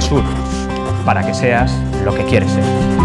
Sur, para que seas lo que quieres ser.